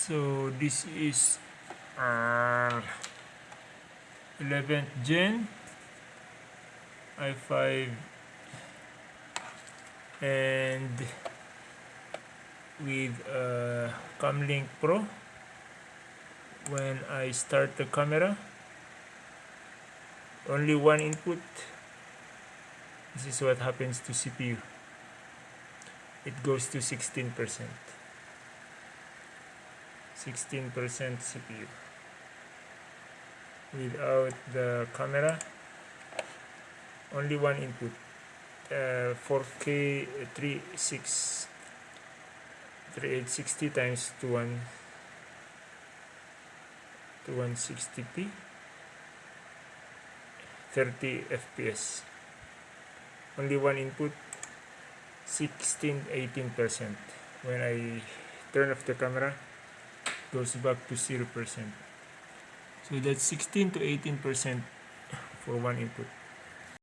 so this is uh, 11th gen i5 and with uh, Cam Link Pro. When I start the camera only one input. This is what happens to CPU it goes to 16% 16% CPU without the camera only one input uh, 4k 36 3860 times to 1 to 160p 30 fps only one input 16 18 percent. When I turn off the camera goes back to 0 percent. So that's 16 to 18 percent for one input